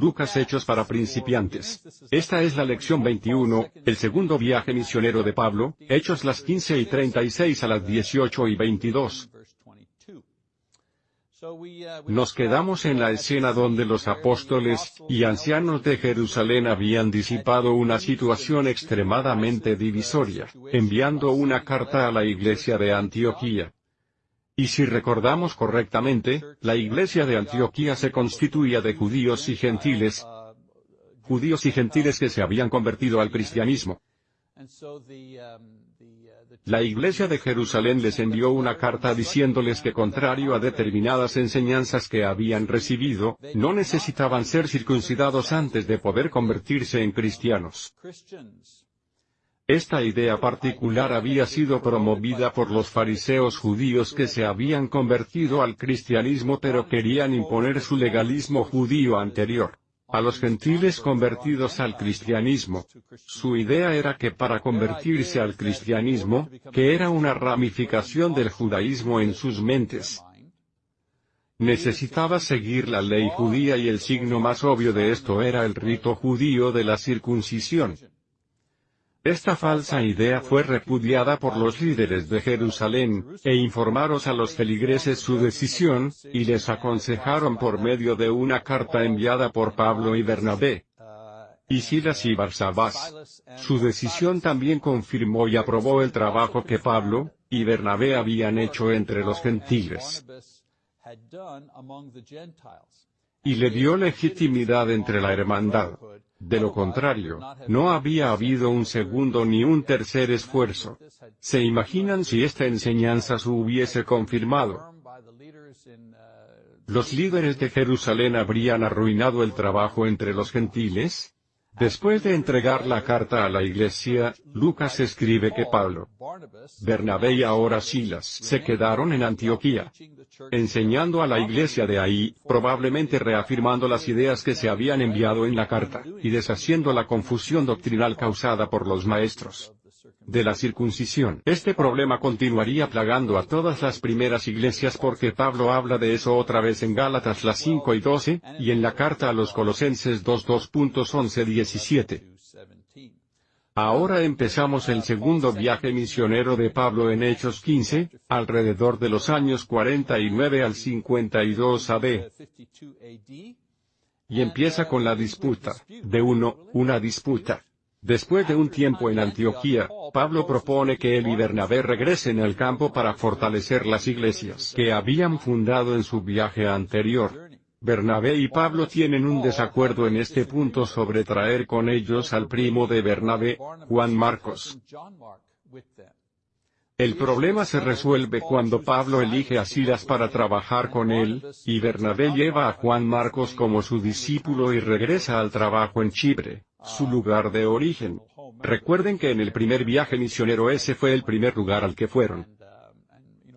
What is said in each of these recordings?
Lucas Hechos para principiantes. Esta es la lección 21, el segundo viaje misionero de Pablo, Hechos las 15 y 36 a las 18 y 22. Nos quedamos en la escena donde los apóstoles y ancianos de Jerusalén habían disipado una situación extremadamente divisoria, enviando una carta a la iglesia de Antioquía. Y si recordamos correctamente, la iglesia de Antioquía se constituía de judíos y gentiles, judíos y gentiles que se habían convertido al cristianismo. La iglesia de Jerusalén les envió una carta diciéndoles que contrario a determinadas enseñanzas que habían recibido, no necesitaban ser circuncidados antes de poder convertirse en cristianos. Esta idea particular había sido promovida por los fariseos judíos que se habían convertido al cristianismo pero querían imponer su legalismo judío anterior a los gentiles convertidos al cristianismo. Su idea era que para convertirse al cristianismo, que era una ramificación del judaísmo en sus mentes, necesitaba seguir la ley judía y el signo más obvio de esto era el rito judío de la circuncisión. Esta falsa idea fue repudiada por los líderes de Jerusalén, e informaron a los feligreses su decisión, y les aconsejaron por medio de una carta enviada por Pablo y Bernabé. Y Silas y Barsabás. Su decisión también confirmó y aprobó el trabajo que Pablo y Bernabé habían hecho entre los gentiles y le dio legitimidad entre la hermandad. De lo contrario, no había habido un segundo ni un tercer esfuerzo. ¿Se imaginan si esta enseñanza se hubiese confirmado? ¿Los líderes de Jerusalén habrían arruinado el trabajo entre los gentiles? Después de entregar la carta a la iglesia, Lucas escribe que Pablo, Bernabé y ahora Silas se quedaron en Antioquía, enseñando a la iglesia de ahí, probablemente reafirmando las ideas que se habían enviado en la carta, y deshaciendo la confusión doctrinal causada por los maestros de la circuncisión. Este problema continuaría plagando a todas las primeras iglesias porque Pablo habla de eso otra vez en Gálatas las 5 y 12, y en la carta a los Colosenses 2 2.11-17. Ahora empezamos el segundo viaje misionero de Pablo en Hechos 15, alrededor de los años 49 al 52 AD. Y empieza con la disputa, de uno, una disputa. Después de un tiempo en Antioquía, Pablo propone que él y Bernabé regresen al campo para fortalecer las iglesias que habían fundado en su viaje anterior. Bernabé y Pablo tienen un desacuerdo en este punto sobre traer con ellos al primo de Bernabé, Juan Marcos. El problema se resuelve cuando Pablo elige a Silas para trabajar con él, y Bernabé lleva a Juan Marcos como su discípulo y regresa al trabajo en Chipre su lugar de origen. Recuerden que en el primer viaje misionero ese fue el primer lugar al que fueron.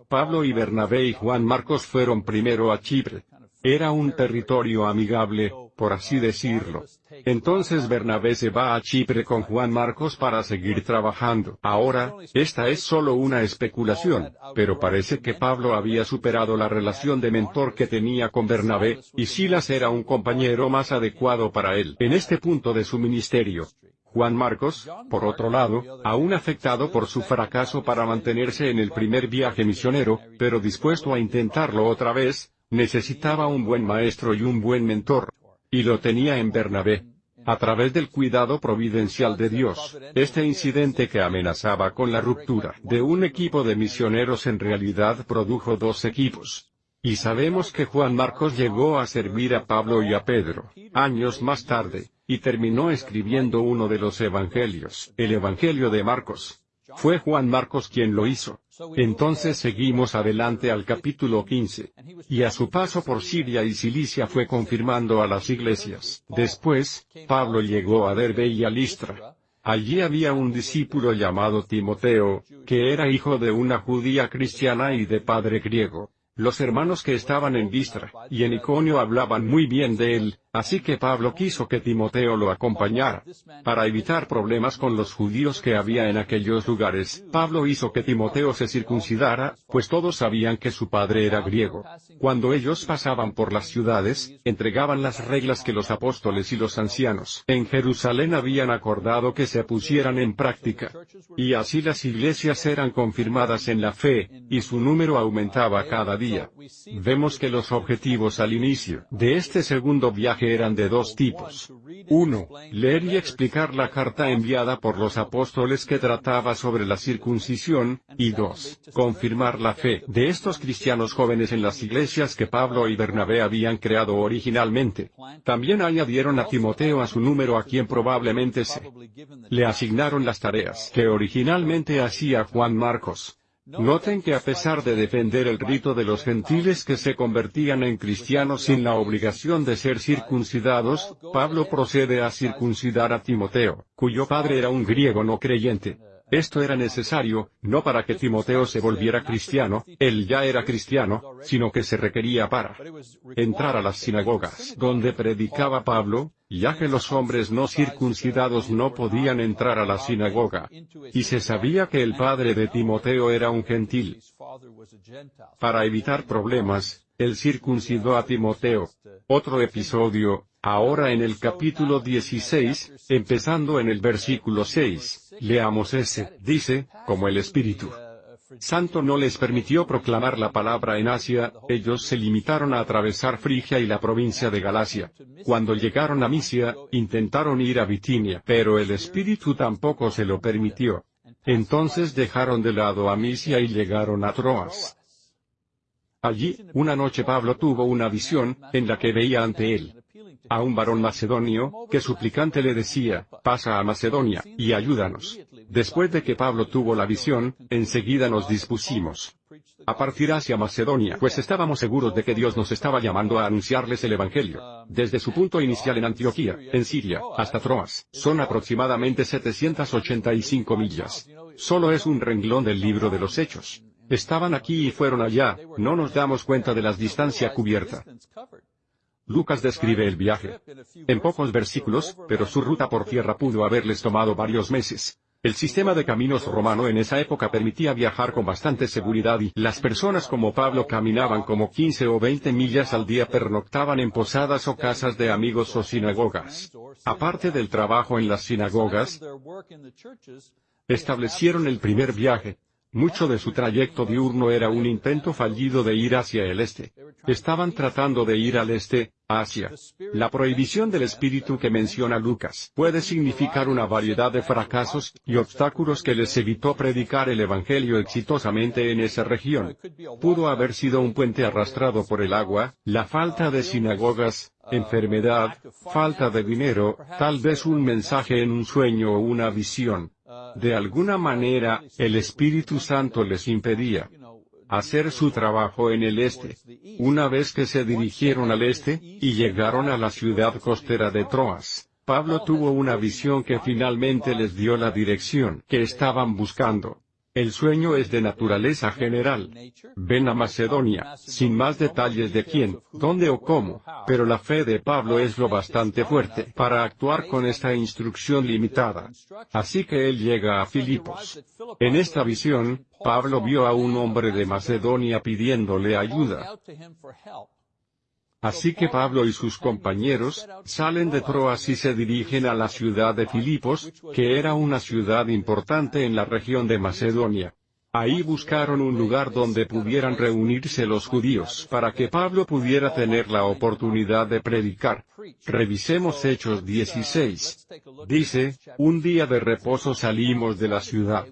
Pablo y Bernabé y Juan Marcos fueron primero a Chipre. Era un territorio amigable, por así decirlo. Entonces Bernabé se va a Chipre con Juan Marcos para seguir trabajando. Ahora, esta es solo una especulación, pero parece que Pablo había superado la relación de mentor que tenía con Bernabé, y Silas era un compañero más adecuado para él. En este punto de su ministerio, Juan Marcos, por otro lado, aún afectado por su fracaso para mantenerse en el primer viaje misionero, pero dispuesto a intentarlo otra vez, necesitaba un buen maestro y un buen mentor. Y lo tenía en Bernabé. A través del cuidado providencial de Dios, este incidente que amenazaba con la ruptura de un equipo de misioneros en realidad produjo dos equipos. Y sabemos que Juan Marcos llegó a servir a Pablo y a Pedro, años más tarde, y terminó escribiendo uno de los evangelios, el Evangelio de Marcos. Fue Juan Marcos quien lo hizo. Entonces seguimos adelante al capítulo 15. Y a su paso por Siria y Cilicia fue confirmando a las iglesias. Después, Pablo llegó a Derbe y a Listra. Allí había un discípulo llamado Timoteo, que era hijo de una judía cristiana y de padre griego. Los hermanos que estaban en Listra y en Iconio hablaban muy bien de él, Así que Pablo quiso que Timoteo lo acompañara. Para evitar problemas con los judíos que había en aquellos lugares, Pablo hizo que Timoteo se circuncidara, pues todos sabían que su padre era griego. Cuando ellos pasaban por las ciudades, entregaban las reglas que los apóstoles y los ancianos en Jerusalén habían acordado que se pusieran en práctica. Y así las iglesias eran confirmadas en la fe, y su número aumentaba cada día. Vemos que los objetivos al inicio de este segundo viaje eran de dos tipos. Uno, leer y explicar la carta enviada por los apóstoles que trataba sobre la circuncisión, y dos, confirmar la fe de estos cristianos jóvenes en las iglesias que Pablo y Bernabé habían creado originalmente. También añadieron a Timoteo a su número a quien probablemente se le asignaron las tareas que originalmente hacía Juan Marcos. Noten que a pesar de defender el rito de los gentiles que se convertían en cristianos sin la obligación de ser circuncidados, Pablo procede a circuncidar a Timoteo, cuyo padre era un griego no creyente. Esto era necesario, no para que Timoteo se volviera cristiano, él ya era cristiano, sino que se requería para entrar a las sinagogas donde predicaba Pablo, ya que los hombres no circuncidados no podían entrar a la sinagoga. Y se sabía que el padre de Timoteo era un gentil. Para evitar problemas, él circuncidó a Timoteo. Otro episodio, Ahora en el capítulo 16, empezando en el versículo 6, leamos ese, dice, como el Espíritu Santo no les permitió proclamar la palabra en Asia, ellos se limitaron a atravesar Frigia y la provincia de Galacia. Cuando llegaron a Misia, intentaron ir a Bitinia, pero el Espíritu tampoco se lo permitió. Entonces dejaron de lado a Misia y llegaron a Troas. Allí, una noche Pablo tuvo una visión, en la que veía ante él a un varón macedonio, que suplicante le decía, pasa a Macedonia, y ayúdanos. Después de que Pablo tuvo la visión, enseguida nos dispusimos a partir hacia Macedonia, pues estábamos seguros de que Dios nos estaba llamando a anunciarles el Evangelio. Desde su punto inicial en Antioquía, en Siria, hasta Troas, son aproximadamente 785 millas. Solo es un renglón del libro de los Hechos. Estaban aquí y fueron allá, no nos damos cuenta de la distancia cubierta. Lucas describe el viaje en pocos versículos, pero su ruta por tierra pudo haberles tomado varios meses. El sistema de caminos romano en esa época permitía viajar con bastante seguridad y las personas como Pablo caminaban como 15 o 20 millas al día pernoctaban en posadas o casas de amigos o sinagogas. Aparte del trabajo en las sinagogas, establecieron el primer viaje, mucho de su trayecto diurno era un intento fallido de ir hacia el este. Estaban tratando de ir al este, Asia. La prohibición del espíritu que menciona Lucas puede significar una variedad de fracasos y obstáculos que les evitó predicar el Evangelio exitosamente en esa región. Pudo haber sido un puente arrastrado por el agua, la falta de sinagogas, enfermedad, falta de dinero, tal vez un mensaje en un sueño o una visión. De alguna manera, el Espíritu Santo les impedía hacer su trabajo en el este. Una vez que se dirigieron al este, y llegaron a la ciudad costera de Troas, Pablo tuvo una visión que finalmente les dio la dirección que estaban buscando. El sueño es de naturaleza general. Ven a Macedonia, sin más detalles de quién, dónde o cómo, pero la fe de Pablo es lo bastante fuerte para actuar con esta instrucción limitada. Así que él llega a Filipos. En esta visión, Pablo vio a un hombre de Macedonia pidiéndole ayuda. Así que Pablo y sus compañeros, salen de Troas y se dirigen a la ciudad de Filipos, que era una ciudad importante en la región de Macedonia. Ahí buscaron un lugar donde pudieran reunirse los judíos para que Pablo pudiera tener la oportunidad de predicar. Revisemos Hechos 16. Dice, un día de reposo salimos de la ciudad.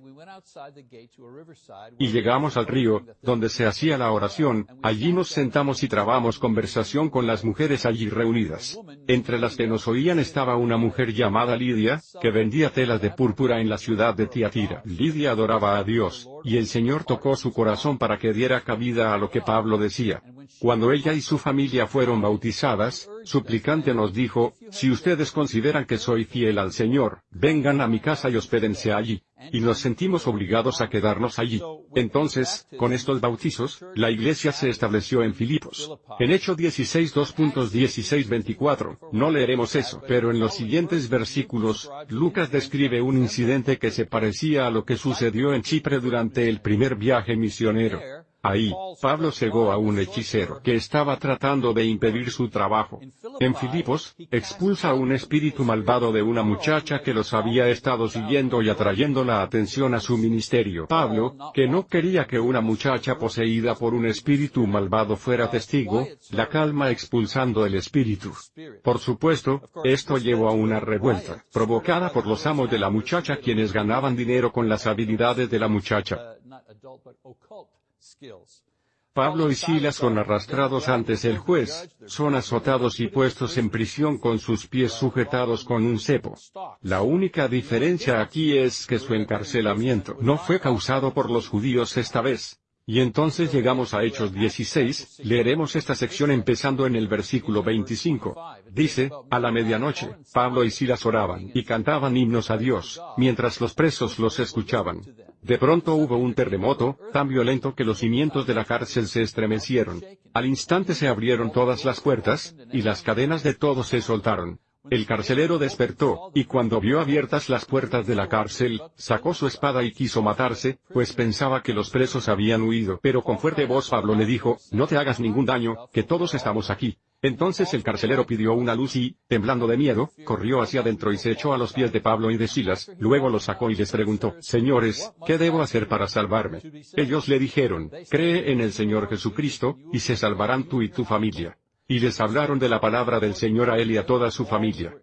Y llegamos al río, donde se hacía la oración, allí nos sentamos y trabamos conversación con las mujeres allí reunidas. Entre las que nos oían estaba una mujer llamada Lidia, que vendía telas de púrpura en la ciudad de Tiatira. Lidia adoraba a Dios, el Señor tocó su corazón para que diera cabida a lo que Pablo decía. Cuando ella y su familia fueron bautizadas, suplicante nos dijo, si ustedes consideran que soy fiel al Señor, vengan a mi casa y hospédense allí. y nos sentimos obligados a quedarnos allí. Entonces, con estos bautizos, la iglesia se estableció en Filipos. En Hecho 16 2.16-24, no leeremos eso, pero en los siguientes versículos, Lucas describe un incidente que se parecía a lo que sucedió en Chipre durante el primer viaje misionero. Ahí, Pablo cegó a un hechicero que estaba tratando de impedir su trabajo. En Filipos, expulsa a un espíritu malvado de una muchacha que los había estado siguiendo y atrayendo la atención a su ministerio. Pablo, que no quería que una muchacha poseída por un espíritu malvado fuera testigo, la calma expulsando el espíritu. Por supuesto, esto llevó a una revuelta, provocada por los amos de la muchacha quienes ganaban dinero con las habilidades de la muchacha. Pablo y Silas son arrastrados antes el juez, son azotados y puestos en prisión con sus pies sujetados con un cepo. La única diferencia aquí es que su encarcelamiento no fue causado por los judíos esta vez. Y entonces llegamos a Hechos 16, leeremos esta sección empezando en el versículo 25. Dice, a la medianoche, Pablo y Silas oraban y cantaban himnos a Dios, mientras los presos los escuchaban. De pronto hubo un terremoto, tan violento que los cimientos de la cárcel se estremecieron. Al instante se abrieron todas las puertas, y las cadenas de todos se soltaron. El carcelero despertó, y cuando vio abiertas las puertas de la cárcel, sacó su espada y quiso matarse, pues pensaba que los presos habían huido. Pero con fuerte voz Pablo le dijo, no te hagas ningún daño, que todos estamos aquí. Entonces el carcelero pidió una luz y, temblando de miedo, corrió hacia adentro y se echó a los pies de Pablo y de Silas, luego los sacó y les preguntó, Señores, ¿qué debo hacer para salvarme? Ellos le dijeron, Cree en el Señor Jesucristo, y se salvarán tú y tu familia. Y les hablaron de la palabra del Señor a él y a toda su familia.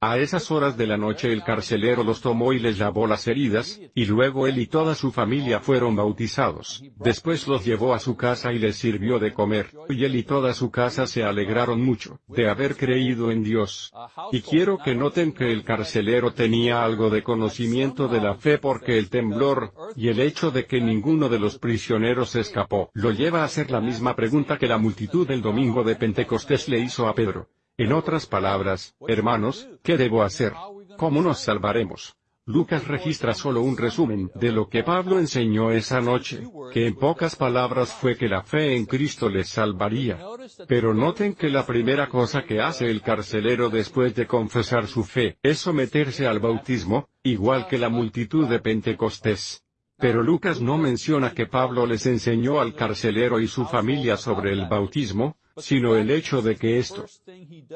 A esas horas de la noche el carcelero los tomó y les lavó las heridas, y luego él y toda su familia fueron bautizados. Después los llevó a su casa y les sirvió de comer, y él y toda su casa se alegraron mucho, de haber creído en Dios. Y quiero que noten que el carcelero tenía algo de conocimiento de la fe porque el temblor, y el hecho de que ninguno de los prisioneros escapó, lo lleva a hacer la misma pregunta que la multitud del domingo de Pentecostés le hizo a Pedro. En otras palabras, hermanos, ¿qué debo hacer? ¿Cómo nos salvaremos? Lucas registra solo un resumen de lo que Pablo enseñó esa noche, que en pocas palabras fue que la fe en Cristo les salvaría. Pero noten que la primera cosa que hace el carcelero después de confesar su fe es someterse al bautismo, igual que la multitud de Pentecostés. Pero Lucas no menciona que Pablo les enseñó al carcelero y su familia sobre el bautismo, sino el hecho de que esto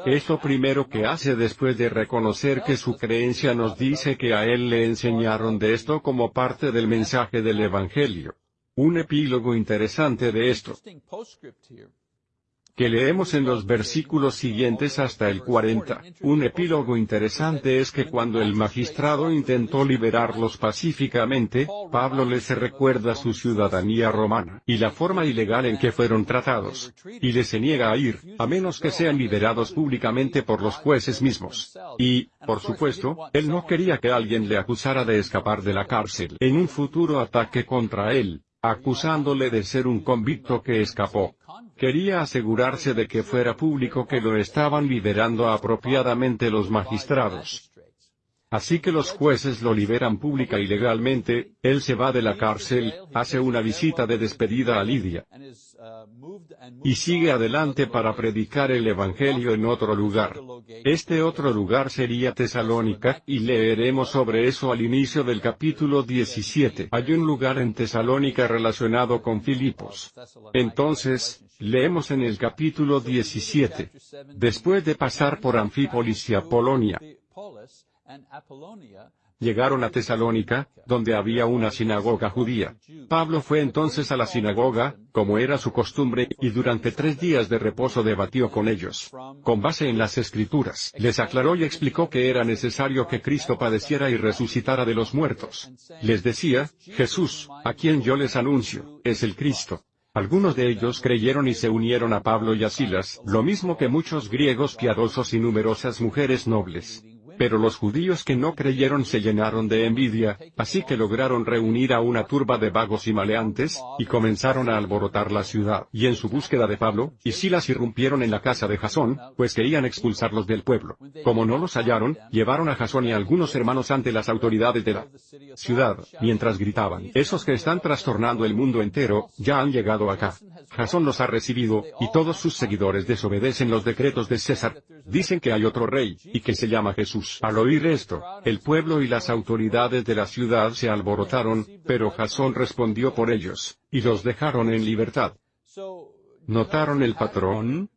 es lo primero que hace después de reconocer que su creencia nos dice que a él le enseñaron de esto como parte del mensaje del Evangelio. Un epílogo interesante de esto que leemos en los versículos siguientes hasta el 40. Un epílogo interesante es que cuando el magistrado intentó liberarlos pacíficamente, Pablo les recuerda su ciudadanía romana, y la forma ilegal en que fueron tratados, y les se niega a ir, a menos que sean liberados públicamente por los jueces mismos. Y, por supuesto, él no quería que alguien le acusara de escapar de la cárcel en un futuro ataque contra él, acusándole de ser un convicto que escapó. Quería asegurarse de que fuera público que lo estaban liberando apropiadamente los magistrados. Así que los jueces lo liberan pública y legalmente, él se va de la cárcel, hace una visita de despedida a Lidia. Y sigue adelante para predicar el Evangelio en otro lugar. Este otro lugar sería Tesalónica, y leeremos sobre eso al inicio del capítulo 17. Hay un lugar en Tesalónica relacionado con Filipos. Entonces, leemos en el capítulo 17. Después de pasar por Anfípolis y Apolonia, llegaron a Tesalónica, donde había una sinagoga judía. Pablo fue entonces a la sinagoga, como era su costumbre, y durante tres días de reposo debatió con ellos. Con base en las escrituras, les aclaró y explicó que era necesario que Cristo padeciera y resucitara de los muertos. Les decía, Jesús, a quien yo les anuncio, es el Cristo. Algunos de ellos creyeron y se unieron a Pablo y a Silas, lo mismo que muchos griegos piadosos y numerosas mujeres nobles. Pero los judíos que no creyeron se llenaron de envidia, así que lograron reunir a una turba de vagos y maleantes, y comenzaron a alborotar la ciudad. Y en su búsqueda de Pablo, y Silas irrumpieron en la casa de Jasón, pues querían expulsarlos del pueblo. Como no los hallaron, llevaron a Jasón y a algunos hermanos ante las autoridades de la ciudad, mientras gritaban, esos que están trastornando el mundo entero, ya han llegado acá. Jasón los ha recibido, y todos sus seguidores desobedecen los decretos de César. Dicen que hay otro rey, y que se llama Jesús. Al oír esto, el pueblo y las autoridades de la ciudad se alborotaron, pero Jasón respondió por ellos, y los dejaron en libertad. ¿Notaron el patrón?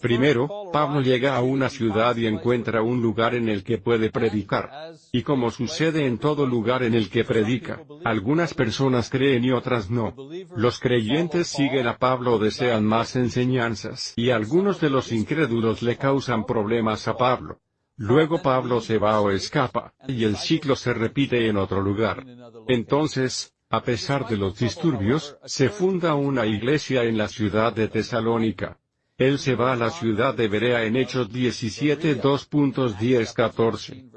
Primero, Pablo llega a una ciudad y encuentra un lugar en el que puede predicar. Y como sucede en todo lugar en el que predica, algunas personas creen y otras no. Los creyentes siguen a Pablo o desean más enseñanzas, y algunos de los incrédulos le causan problemas a Pablo. Luego Pablo se va o escapa, y el ciclo se repite en otro lugar. Entonces, a pesar de los disturbios, se funda una iglesia en la ciudad de Tesalónica. Él se va a la ciudad de Berea en Hechos 17 2.10-14.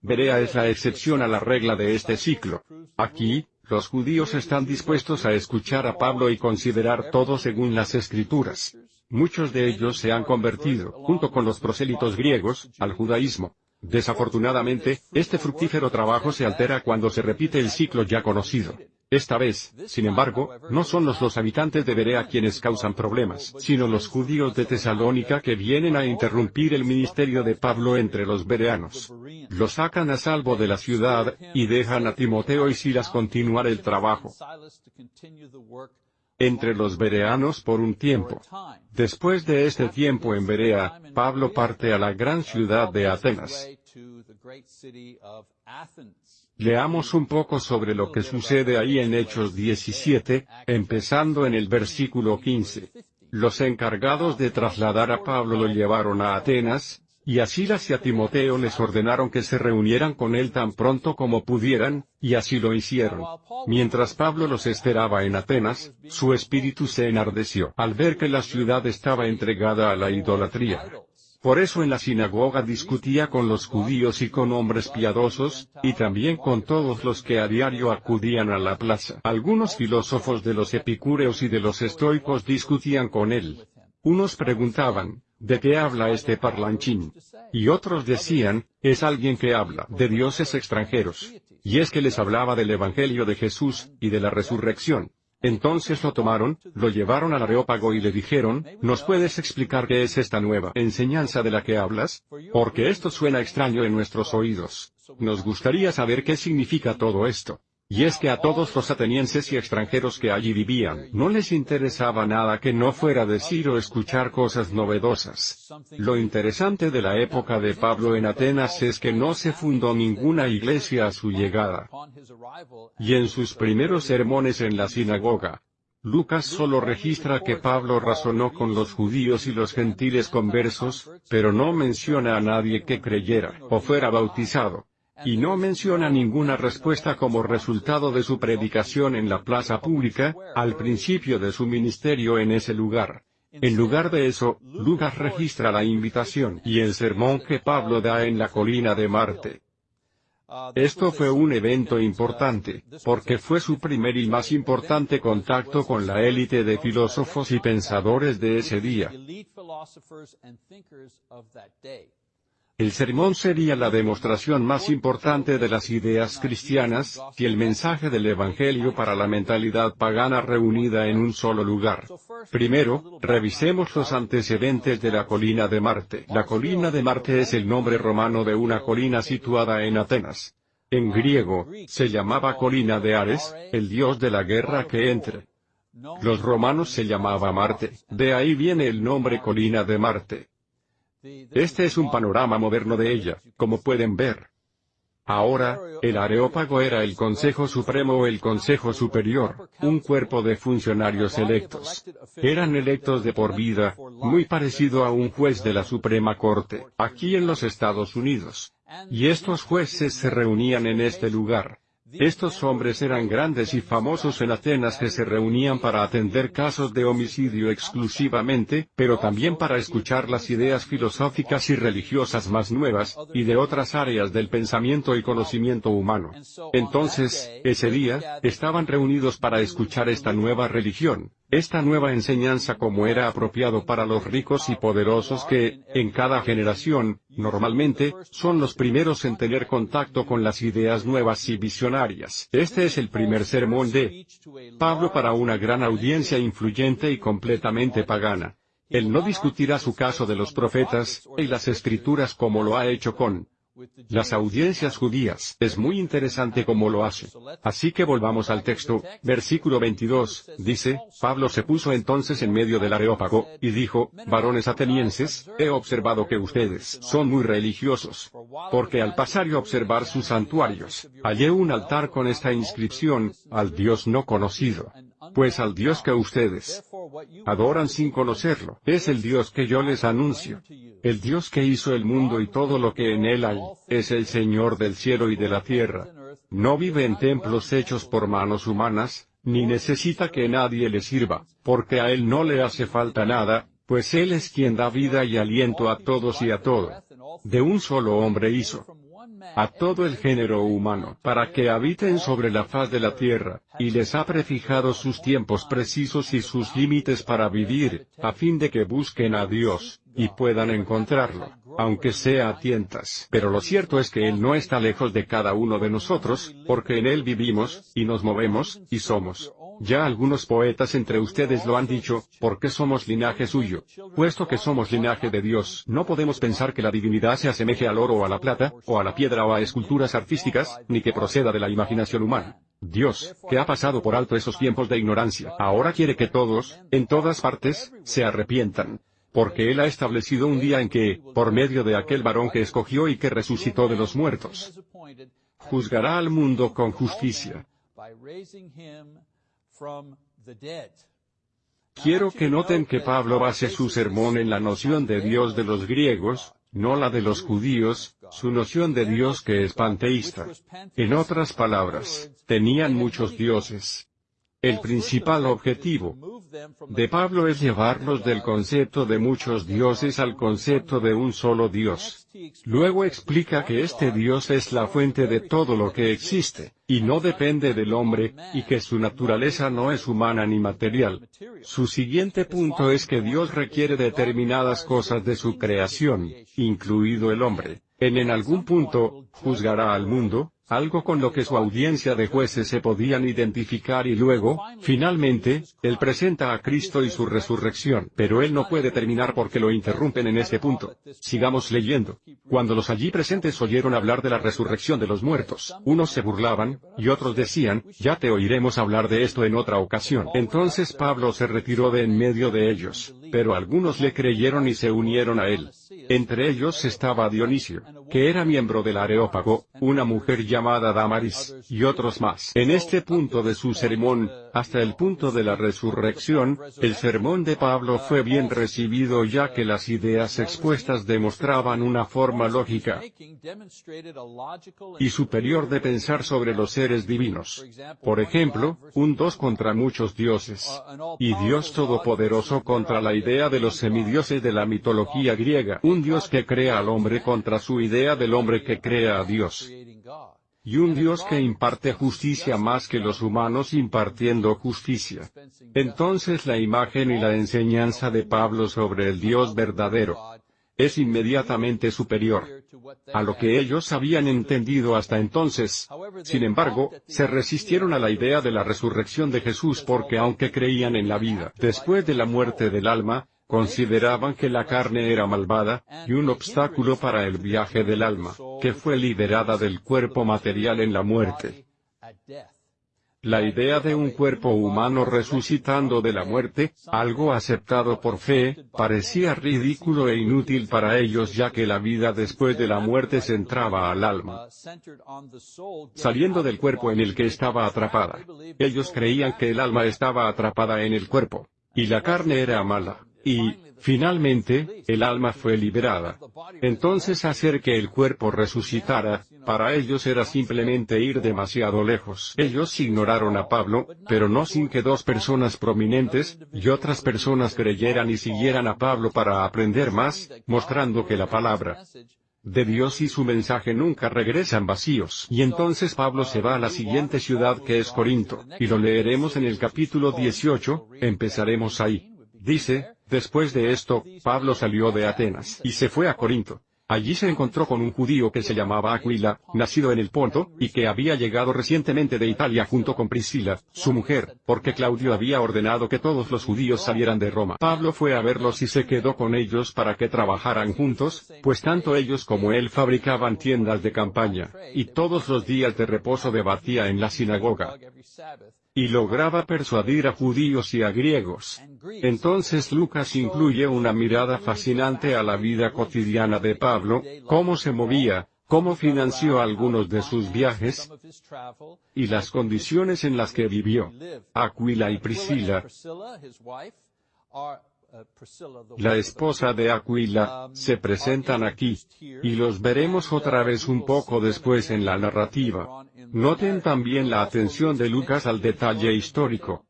Berea es la excepción a la regla de este ciclo. Aquí, los judíos están dispuestos a escuchar a Pablo y considerar todo según las escrituras. Muchos de ellos se han convertido, junto con los prosélitos griegos, al judaísmo. Desafortunadamente, este fructífero trabajo se altera cuando se repite el ciclo ya conocido. Esta vez, sin embargo, no son los habitantes de Berea quienes causan problemas, sino los judíos de Tesalónica que vienen a interrumpir el ministerio de Pablo entre los bereanos. Lo sacan a salvo de la ciudad, y dejan a Timoteo y Silas continuar el trabajo entre los bereanos por un tiempo. Después de este tiempo en Berea, Pablo parte a la gran ciudad de Atenas. Leamos un poco sobre lo que sucede ahí en Hechos 17, empezando en el versículo 15. Los encargados de trasladar a Pablo lo llevaron a Atenas, y a Silas y a Timoteo les ordenaron que se reunieran con él tan pronto como pudieran, y así lo hicieron. Mientras Pablo los esperaba en Atenas, su espíritu se enardeció al ver que la ciudad estaba entregada a la idolatría. Por eso en la sinagoga discutía con los judíos y con hombres piadosos, y también con todos los que a diario acudían a la plaza. Algunos filósofos de los epicúreos y de los estoicos discutían con él. Unos preguntaban, ¿de qué habla este parlanchín? Y otros decían, es alguien que habla de dioses extranjeros. Y es que les hablaba del Evangelio de Jesús, y de la resurrección. Entonces lo tomaron, lo llevaron al areópago y le dijeron, ¿nos puedes explicar qué es esta nueva enseñanza de la que hablas? Porque esto suena extraño en nuestros oídos. Nos gustaría saber qué significa todo esto. Y es que a todos los atenienses y extranjeros que allí vivían, no les interesaba nada que no fuera decir o escuchar cosas novedosas. Lo interesante de la época de Pablo en Atenas es que no se fundó ninguna iglesia a su llegada. Y en sus primeros sermones en la sinagoga, Lucas solo registra que Pablo razonó con los judíos y los gentiles conversos, pero no menciona a nadie que creyera o fuera bautizado y no menciona ninguna respuesta como resultado de su predicación en la plaza pública, al principio de su ministerio en ese lugar. En lugar de eso, Lucas registra la invitación y el sermón que Pablo da en la colina de Marte. Esto fue un evento importante, porque fue su primer y más importante contacto con la élite de filósofos y pensadores de ese día. El sermón sería la demostración más importante de las ideas cristianas, y el mensaje del Evangelio para la mentalidad pagana reunida en un solo lugar. Primero, revisemos los antecedentes de la colina de Marte. La colina de Marte es el nombre romano de una colina situada en Atenas. En griego, se llamaba colina de Ares, el dios de la guerra que entre. Los romanos se llamaba Marte, de ahí viene el nombre colina de Marte. Este es un panorama moderno de ella, como pueden ver. Ahora, el Areópago era el Consejo Supremo o el Consejo Superior, un cuerpo de funcionarios electos. Eran electos de por vida, muy parecido a un juez de la Suprema Corte, aquí en los Estados Unidos. Y estos jueces se reunían en este lugar. Estos hombres eran grandes y famosos en Atenas que se reunían para atender casos de homicidio exclusivamente, pero también para escuchar las ideas filosóficas y religiosas más nuevas, y de otras áreas del pensamiento y conocimiento humano. Entonces, ese día, estaban reunidos para escuchar esta nueva religión, esta nueva enseñanza como era apropiado para los ricos y poderosos que, en cada generación, normalmente, son los primeros en tener contacto con las ideas nuevas y visionarias. Este es el primer sermón de Pablo para una gran audiencia influyente y completamente pagana. Él no discutirá su caso de los profetas, y las escrituras como lo ha hecho con las audiencias judías. Es muy interesante cómo lo hace. Así que volvamos al texto, versículo 22, dice, Pablo se puso entonces en medio del areópago, y dijo, varones atenienses, he observado que ustedes son muy religiosos. Porque al pasar y observar sus santuarios, hallé un altar con esta inscripción, al Dios no conocido. Pues al Dios que ustedes adoran sin conocerlo, es el Dios que yo les anuncio. El Dios que hizo el mundo y todo lo que en él hay, es el Señor del cielo y de la tierra. No vive en templos hechos por manos humanas, ni necesita que nadie le sirva, porque a él no le hace falta nada, pues él es quien da vida y aliento a todos y a todo. De un solo hombre hizo a todo el género humano, para que habiten sobre la faz de la tierra, y les ha prefijado sus tiempos precisos y sus límites para vivir, a fin de que busquen a Dios, y puedan encontrarlo, aunque sea a tientas. Pero lo cierto es que Él no está lejos de cada uno de nosotros, porque en Él vivimos, y nos movemos, y somos. Ya algunos poetas entre ustedes lo han dicho, porque somos linaje suyo. Puesto que somos linaje de Dios, no podemos pensar que la divinidad se asemeje al oro o a la plata, o a la piedra o a esculturas artísticas, ni que proceda de la imaginación humana. Dios, que ha pasado por alto esos tiempos de ignorancia, ahora quiere que todos, en todas partes, se arrepientan. Porque Él ha establecido un día en que, por medio de aquel varón que escogió y que resucitó de los muertos, juzgará al mundo con justicia Quiero que noten que Pablo base su sermón en la noción de Dios de los griegos, no la de los judíos, su noción de Dios que es panteísta. En otras palabras, tenían muchos dioses. El principal objetivo de Pablo es llevarlos del concepto de muchos dioses al concepto de un solo Dios. Luego explica que este Dios es la fuente de todo lo que existe, y no depende del hombre, y que su naturaleza no es humana ni material. Su siguiente punto es que Dios requiere determinadas cosas de su creación, incluido el hombre. En en algún punto, juzgará al mundo, algo con lo que su audiencia de jueces se podían identificar y luego, finalmente, él presenta a Cristo y su resurrección. Pero él no puede terminar porque lo interrumpen en este punto. Sigamos leyendo. Cuando los allí presentes oyeron hablar de la resurrección de los muertos, unos se burlaban, y otros decían, ya te oiremos hablar de esto en otra ocasión. Entonces Pablo se retiró de en medio de ellos, pero algunos le creyeron y se unieron a él. Entre ellos estaba Dionisio, que era miembro del Areópago, una mujer llamada Damaris, y otros más. En este punto de su sermón, hasta el punto de la resurrección, el sermón de Pablo fue bien recibido ya que las ideas expuestas demostraban una forma lógica y superior de pensar sobre los seres divinos. Por ejemplo, un dos contra muchos dioses, y Dios Todopoderoso contra la idea de los semidioses de la mitología griega, un Dios que crea al hombre contra su idea del hombre que crea a Dios. Y un Dios que imparte justicia más que los humanos impartiendo justicia. Entonces la imagen y la enseñanza de Pablo sobre el Dios verdadero es inmediatamente superior a lo que ellos habían entendido hasta entonces. Sin embargo, se resistieron a la idea de la resurrección de Jesús porque aunque creían en la vida después de la muerte del alma, consideraban que la carne era malvada, y un obstáculo para el viaje del alma, que fue liberada del cuerpo material en la muerte. La idea de un cuerpo humano resucitando de la muerte, algo aceptado por fe, parecía ridículo e inútil para ellos ya que la vida después de la muerte se entraba al alma, saliendo del cuerpo en el que estaba atrapada. Ellos creían que el alma estaba atrapada en el cuerpo, y la carne era mala Y, finalmente, el alma fue liberada. Entonces hacer que el cuerpo resucitara, para ellos era simplemente ir demasiado lejos. Ellos ignoraron a Pablo, pero no sin que dos personas prominentes, y otras personas creyeran y siguieran a Pablo para aprender más, mostrando que la palabra de Dios y su mensaje nunca regresan vacíos. Y entonces Pablo se va a la siguiente ciudad que es Corinto, y lo leeremos en el capítulo 18, empezaremos ahí. Dice, después de esto, Pablo salió de Atenas y se fue a Corinto. Allí se encontró con un judío que se llamaba Aquila, nacido en el Ponto, y que había llegado recientemente de Italia junto con Priscila, su mujer, porque Claudio había ordenado que todos los judíos salieran de Roma. Pablo fue a verlos y se quedó con ellos para que trabajaran juntos, pues tanto ellos como él fabricaban tiendas de campaña, y todos los días de reposo debatía en la sinagoga y lograba persuadir a judíos y a griegos. Entonces Lucas incluye una mirada fascinante a la vida cotidiana de Pablo, cómo se movía, cómo financió algunos de sus viajes, y las condiciones en las que vivió. Aquila y Priscila, la esposa de Aquila, se presentan aquí, y los veremos otra vez un poco después en la narrativa. Noten también la atención de Lucas al detalle histórico.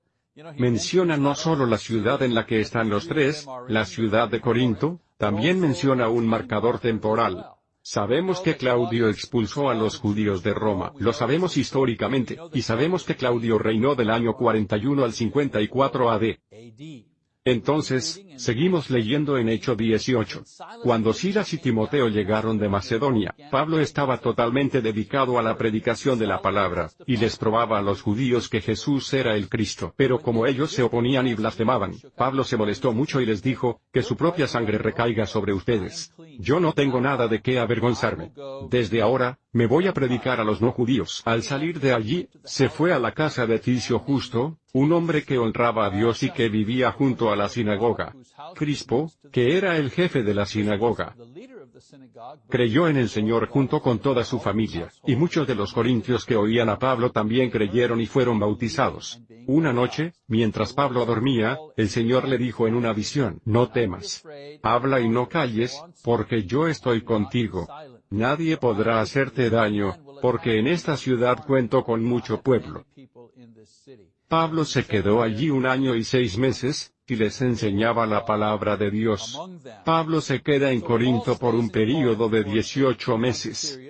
Menciona no solo la ciudad en la que están los tres, la ciudad de Corinto, también menciona un marcador temporal. Sabemos que Claudio expulsó a los judíos de Roma, lo sabemos históricamente, y sabemos que Claudio reinó del año 41 al 54 AD. Entonces, seguimos leyendo en Hecho 18. Cuando Silas y Timoteo llegaron de Macedonia, Pablo estaba totalmente dedicado a la predicación de la palabra, y les probaba a los judíos que Jesús era el Cristo. Pero como ellos se oponían y blasfemaban, Pablo se molestó mucho y les dijo, que su propia sangre recaiga sobre ustedes. Yo no tengo nada de qué avergonzarme. Desde ahora, me voy a predicar a los no judíos. Al salir de allí, se fue a la casa de Ticio Justo, un hombre que honraba a Dios y que vivía junto a la sinagoga. Crispo, que era el jefe de la sinagoga, creyó en el Señor junto con toda su familia, y muchos de los corintios que oían a Pablo también creyeron y fueron bautizados. Una noche, mientras Pablo dormía, el Señor le dijo en una visión, No temas. Habla y no calles, porque yo estoy contigo. Nadie podrá hacerte daño, porque en esta ciudad cuento con mucho pueblo. Pablo se quedó allí un año y seis meses, y les enseñaba la palabra de Dios. Pablo se queda en Corinto por un período de 18 meses.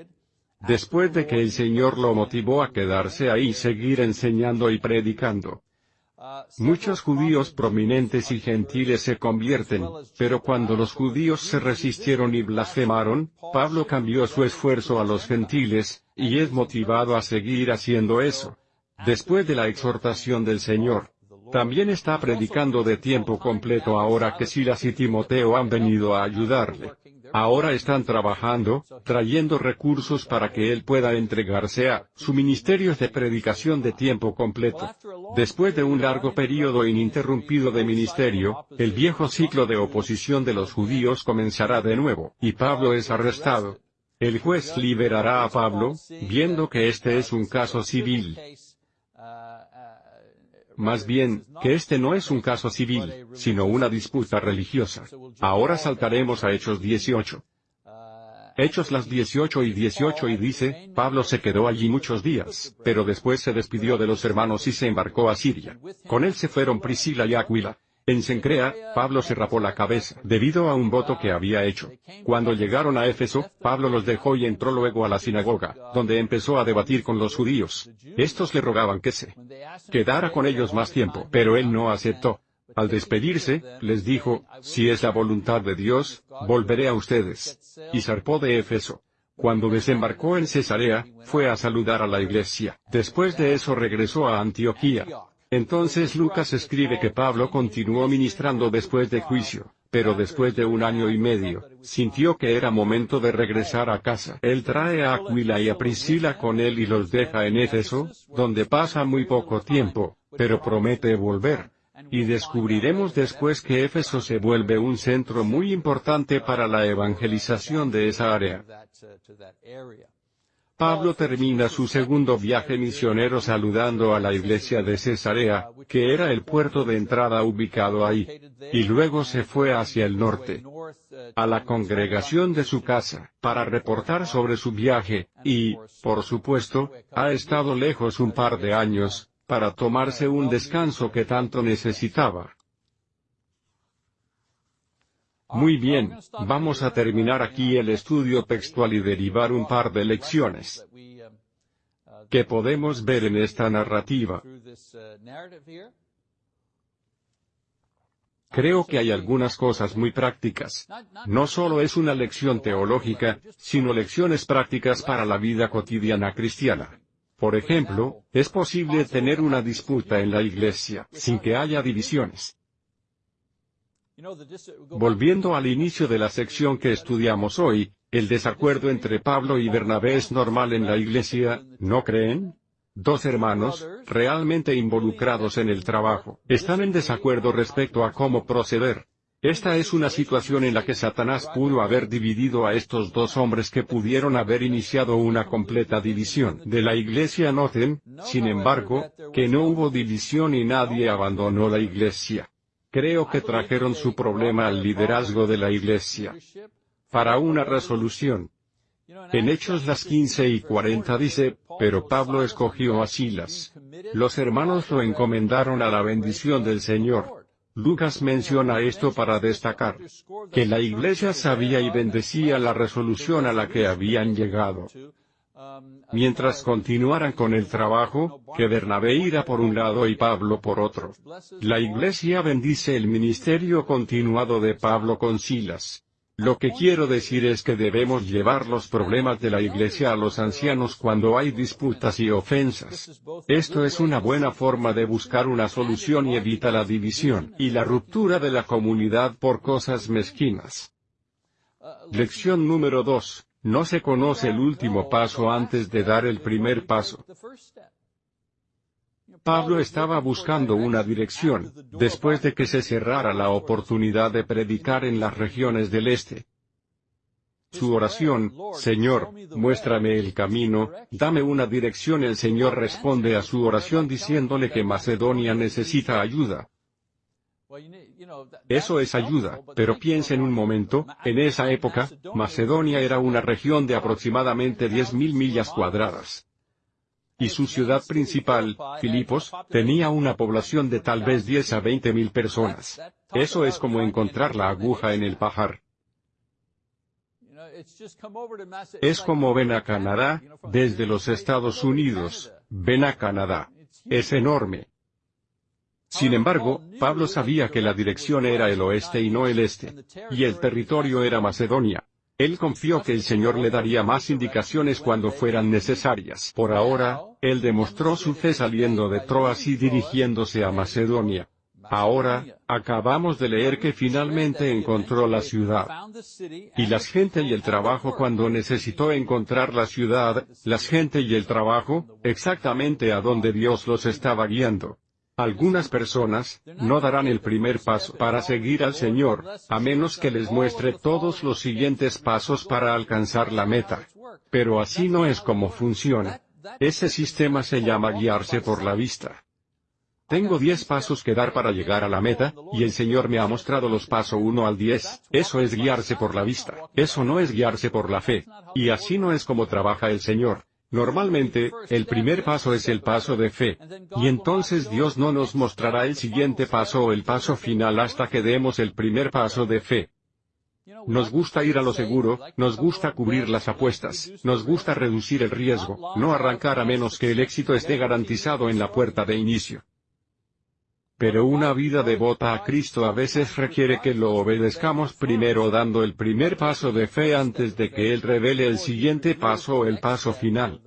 Después de que el Señor lo motivó a quedarse ahí y seguir enseñando y predicando. Muchos judíos prominentes y gentiles se convierten, pero cuando los judíos se resistieron y blasfemaron, Pablo cambió su esfuerzo a los gentiles, y es motivado a seguir haciendo eso. Después de la exhortación del Señor, también está predicando de tiempo completo ahora que Silas y Timoteo han venido a ayudarle. Ahora están trabajando, trayendo recursos para que él pueda entregarse a su ministerio de predicación de tiempo completo. Después de un largo periodo ininterrumpido de ministerio, el viejo ciclo de oposición de los judíos comenzará de nuevo, y Pablo es arrestado. El juez liberará a Pablo, viendo que este es un caso civil. Más bien, que este no es un caso civil, sino una disputa religiosa. Ahora saltaremos a Hechos 18. Hechos las 18 y 18 y dice, Pablo se quedó allí muchos días, pero después se despidió de los hermanos y se embarcó a Siria. Con él se fueron Priscila y Aquila. En Sencrea, Pablo se rapó la cabeza, debido a un voto que había hecho. Cuando llegaron a Éfeso, Pablo los dejó y entró luego a la sinagoga, donde empezó a debatir con los judíos. Estos le rogaban que se quedara con ellos más tiempo, pero él no aceptó. Al despedirse, les dijo, si es la voluntad de Dios, volveré a ustedes. Y zarpó de Éfeso. Cuando desembarcó en Cesarea, fue a saludar a la iglesia. Después de eso regresó a Antioquía. Entonces Lucas escribe que Pablo continuó ministrando después de juicio, pero después de un año y medio, sintió que era momento de regresar a casa. Él trae a Aquila y a Priscila con él y los deja en Éfeso, donde pasa muy poco tiempo, pero promete volver. Y descubriremos después que Éfeso se vuelve un centro muy importante para la evangelización de esa área. Pablo termina su segundo viaje misionero saludando a la iglesia de Cesarea, que era el puerto de entrada ubicado ahí. Y luego se fue hacia el norte, a la congregación de su casa, para reportar sobre su viaje, y, por supuesto, ha estado lejos un par de años, para tomarse un descanso que tanto necesitaba. Muy bien, vamos a terminar aquí el estudio textual y derivar un par de lecciones que podemos ver en esta narrativa. Creo que hay algunas cosas muy prácticas. No solo es una lección teológica, sino lecciones prácticas para la vida cotidiana cristiana. Por ejemplo, es posible tener una disputa en la iglesia, sin que haya divisiones. Volviendo al inicio de la sección que estudiamos hoy, el desacuerdo entre Pablo y Bernabé es normal en la iglesia, ¿no creen? Dos hermanos, realmente involucrados en el trabajo, están en desacuerdo respecto a cómo proceder. Esta es una situación en la que Satanás pudo haber dividido a estos dos hombres que pudieron haber iniciado una completa división de la iglesia. Noten, sin embargo, que no hubo división y nadie abandonó la iglesia. Creo que trajeron su problema al liderazgo de la Iglesia para una resolución. En Hechos las 15 y 40 dice, pero Pablo escogió a Silas. Los hermanos lo encomendaron a la bendición del Señor. Lucas menciona esto para destacar que la iglesia sabía y bendecía la resolución a la que habían llegado. Mientras continuaran con el trabajo, que Bernabé irá por un lado y Pablo por otro. La iglesia bendice el ministerio continuado de Pablo con Silas. Lo que quiero decir es que debemos llevar los problemas de la iglesia a los ancianos cuando hay disputas y ofensas. Esto es una buena forma de buscar una solución y evita la división y la ruptura de la comunidad por cosas mezquinas. Lección número 2. No se conoce el último paso antes de dar el primer paso. Pablo estaba buscando una dirección, después de que se cerrara la oportunidad de predicar en las regiones del este. Su oración, Señor, muéstrame el camino, dame una dirección. El Señor responde a su oración diciéndole que Macedonia necesita ayuda. Eso es ayuda, pero piensen un momento, en esa época, Macedonia era una región de aproximadamente 10.000 millas cuadradas. Y su ciudad principal, Filipos, tenía una población de tal vez 10 a 20 mil personas. Eso es como encontrar la aguja en el pajar. Es como ven a Canadá, desde los Estados Unidos, ven a Canadá. Es enorme. Sin embargo, Pablo sabía que la dirección era el oeste y no el este. Y el territorio era Macedonia. Él confió que el Señor le daría más indicaciones cuando fueran necesarias. Por ahora, él demostró su fe saliendo de Troas y dirigiéndose a Macedonia. Ahora, acabamos de leer que finalmente encontró la ciudad. Y las gente y el trabajo cuando necesitó encontrar la ciudad, las gente y el trabajo, exactamente a donde Dios los estaba guiando. Algunas personas, no darán el primer paso para seguir al Señor, a menos que les muestre todos los siguientes pasos para alcanzar la meta. Pero así no es como funciona. Ese sistema se llama guiarse por la vista. Tengo diez pasos que dar para llegar a la meta, y el Señor me ha mostrado los pasos 1 al 10. Eso es guiarse por la vista. Eso no es guiarse por la fe. Y así no es como trabaja el Señor. Normalmente, el primer paso es el paso de fe. Y entonces Dios no nos mostrará el siguiente paso o el paso final hasta que demos el primer paso de fe. Nos gusta ir a lo seguro, nos gusta cubrir las apuestas, nos gusta reducir el riesgo, no arrancar a menos que el éxito esté garantizado en la puerta de inicio. Pero una vida devota a Cristo a veces requiere que lo obedezcamos primero dando el primer paso de fe antes de que Él revele el siguiente paso o el paso final.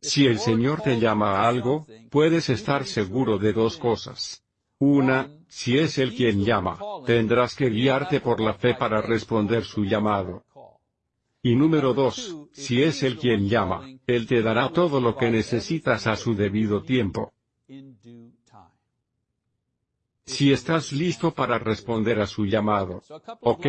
Si el Señor te llama a algo, puedes estar seguro de dos cosas. Una, si es Él quien llama, tendrás que guiarte por la fe para responder su llamado. Y número dos, si es Él quien llama, Él te dará todo lo que necesitas a su debido tiempo. Si estás listo para responder a su llamado. Ok,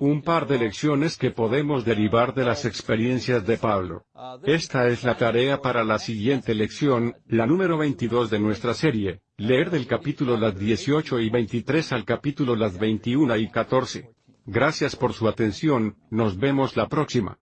un par de lecciones que podemos derivar de las experiencias de Pablo. Esta es la tarea para la siguiente lección, la número 22 de nuestra serie, leer del capítulo las 18 y 23 al capítulo las 21 y 14. Gracias por su atención, nos vemos la próxima.